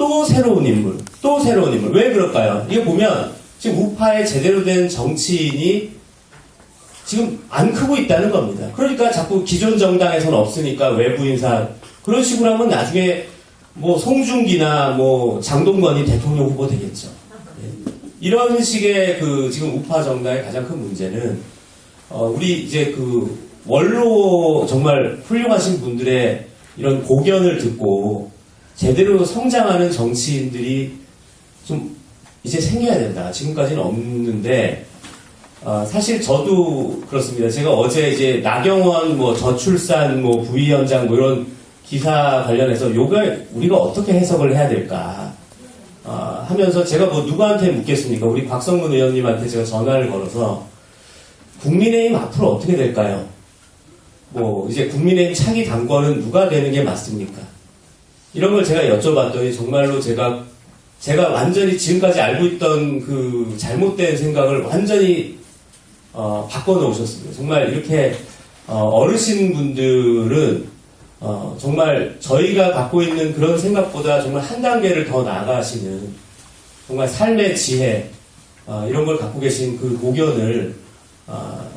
또 새로운 인물, 또 새로운 인물. 왜 그럴까요? 이거 보면 지금 우파의 제대로 된 정치인이 지금 안 크고 있다는 겁니다. 그러니까 자꾸 기존 정당에서는 없으니까 외부 인사 그런 식으로 하면 나중에 뭐 송중기나 뭐 장동건이 대통령 후보 되겠죠. 예. 이런 식의 그 지금 우파 정당의 가장 큰 문제는 어, 우리 이제 그 원로 정말 훌륭하신 분들의 이런 고견을 듣고 제대로 성장하는 정치인들이 좀 이제 생겨야 된다. 지금까지는 없는데 어, 사실 저도 그렇습니다. 제가 어제 이제 나경원 뭐 저출산 뭐 부위원장 뭐 이런 기사 관련해서 요걸 우리가 어떻게 해석을 해야 될까 어, 하면서 제가 뭐 누구한테 묻겠습니까? 우리 박성문 의원님한테 제가 전화를 걸어서 국민의힘 앞으로 어떻게 될까요? 뭐 이제 국민의힘 차기 당권은 누가 되는 게 맞습니까? 이런 걸 제가 여쭤봤더니 정말로 제가 제가 완전히 지금까지 알고 있던 그 잘못된 생각을 완전히 어, 바꿔놓으셨습니다. 정말 이렇게 어, 르신 분들은 어, 정말 저희가 갖고 있는 그런 생각보다 정말 한 단계를 더 나아가시는 정말 삶의 지혜 어, 이런 걸 갖고 계신 그 고견을 어,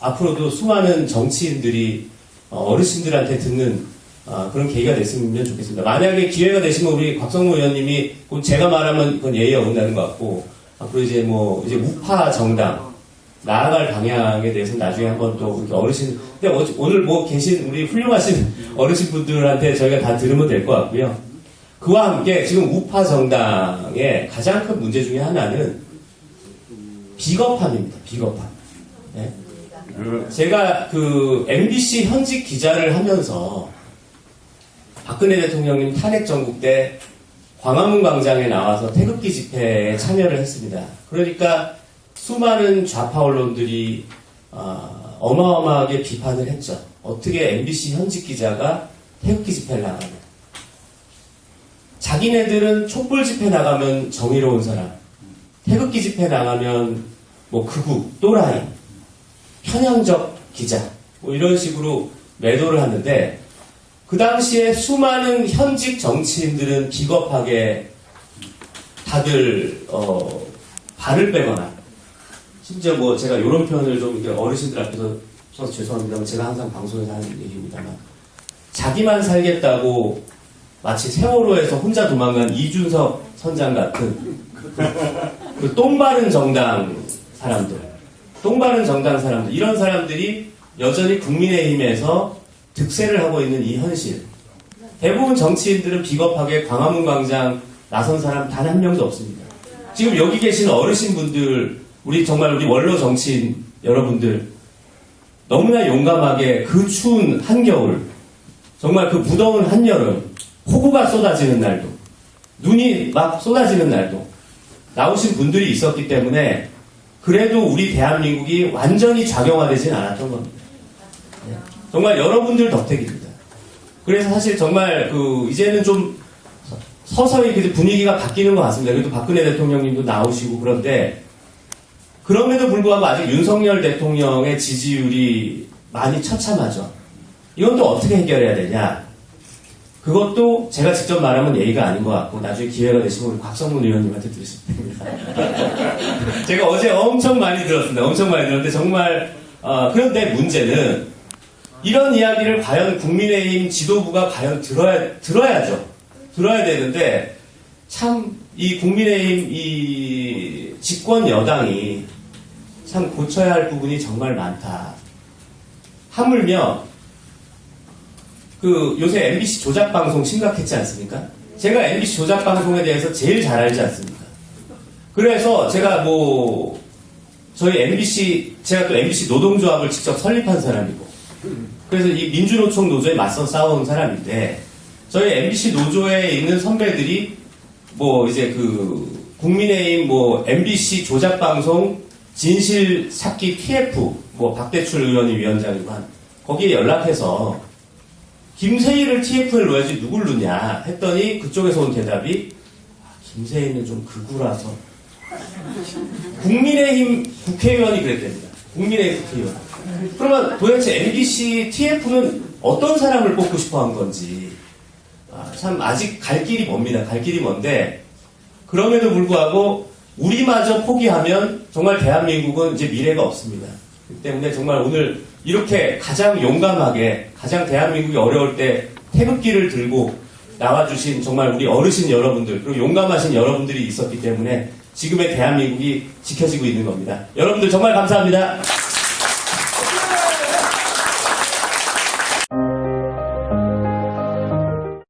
앞으로도 수많은 정치인들이 어, 어르신들한테 듣는 아, 그런 계기가 됐으면 좋겠습니다. 만약에 기회가 되시면 우리 곽성무 의원님이 곧 제가 말하면 그건 예의에 어긋나는 것 같고 앞으로 이제 뭐 이제 우파 정당 나아갈 방향에 대해서 나중에 한번 또 어르신 근데 어- 오늘 뭐 계신 우리 훌륭하신 어르신 분들한테 저희가 다 들으면 될 것 같고요. 그와 함께 지금 우파 정당의 가장 큰 문제 중에 하나는 비겁함입니다. 비겁함. 네. 제가 그 MBC 현직 기자를 하면서 박근혜 대통령님 탄핵 정국 때 광화문 광장에 나와서 태극기 집회에 참여를 했습니다. 그러니까 수많은 좌파 언론들이 어, 어마어마하게 비판을 했죠. 어떻게 MBC 현직 기자가 태극기 집회를 나가냐. 자기네들은 촛불 집회 나가면 정의로운 사람, 태극기 집회 나가면 뭐 극우, 또라이, 편향적 기자, 뭐 이런 식으로 매도를 하는데 그 당시에 수많은 현직 정치인들은 비겁하게 다들 어, 발을 빼거나 심지어 뭐 제가 이런 표현을 좀 어르신들 앞에서 죄송합니다만 제가 항상 방송에서 하는 얘기입니다만 자기만 살겠다고 마치 세월호에서 혼자 도망간 이준석 선장 같은 그 똥바른 정당 사람들 똥바른 정당 사람들 이런 사람들이 여전히 국민의힘에서 득세를 하고 있는 이 현실. 대부분 정치인들은 비겁하게 광화문 광장 나선 사람 단 한 명도 없습니다. 지금 여기 계신 어르신 분들, 우리 정말 우리 원로 정치인 여러분들, 너무나 용감하게 그 추운 한겨울, 정말 그 무더운 한여름, 폭우가 쏟아지는 날도, 눈이 막 쏟아지는 날도 나오신 분들이 있었기 때문에 그래도 우리 대한민국이 완전히 작용화되진 않았던 겁니다. 정말 여러분들 덕택입니다. 그래서 사실 정말 그 이제는 좀 서서히 그 분위기가 바뀌는 것 같습니다. 그래도 박근혜 대통령님도 나오시고 그런데 그럼에도 불구하고 아직 윤석열 대통령의 지지율이 많이 처참하죠. 이건 또 어떻게 해결해야 되냐? 그것도 제가 직접 말하면 예의가 아닌 것 같고 나중에 기회가 되시면 우리 곽성문 의원님한테 겁니다. 제가 어제 엄청 많이 들었습니다. 엄청 많이 들었는데 정말 어, 그런데 문제는 이런 이야기를 과연 국민의힘 지도부가 과연 들어야 들어야죠. 들어야 되는데 참 이 국민의힘 이 집권 여당이 참 고쳐야 할 부분이 정말 많다. 하물며 그 요새 MBC 조작 방송 심각했지 않습니까? 제가 MBC 조작 방송에 대해서 제일 잘 알지 않습니까? 그래서 제가 뭐 저희 MBC 제가 또 MBC 노동조합을 직접 설립한 사람이고 그래서 이 민주노총 노조에 맞서 싸운 사람인데 저희 MBC 노조에 있는 선배들이 뭐 이제 그 국민의힘 뭐 MBC 조작 방송 진실 찾기 TF 뭐 박대출 의원이 위원장이고 한 거기에 연락해서 김세희를 TF를 넣어야지 누굴 넣냐 했더니 그쪽에서 온 대답이 아, 김세희는 좀 극우라서 국민의힘 국회의원이 그랬답니다. 국민의힘 국회의원. 그러면 도대체 MBC TF는 어떤 사람을 뽑고 싶어 한 건지. 아, 아, 참 아직 갈 길이 멉니다. 갈 길이 먼데 그럼에도 불구하고 우리마저 포기하면 정말 대한민국은 이제 미래가 없습니다. 그렇기 때문에 정말 오늘 이렇게 가장 용감하게 가장 대한민국이 어려울 때 태극기를 들고 나와주신 정말 우리 어르신 여러분들 그리고 용감하신 여러분들이 있었기 때문에 지금의 대한민국이 지켜지고 있는 겁니다. 여러분들 정말 감사합니다.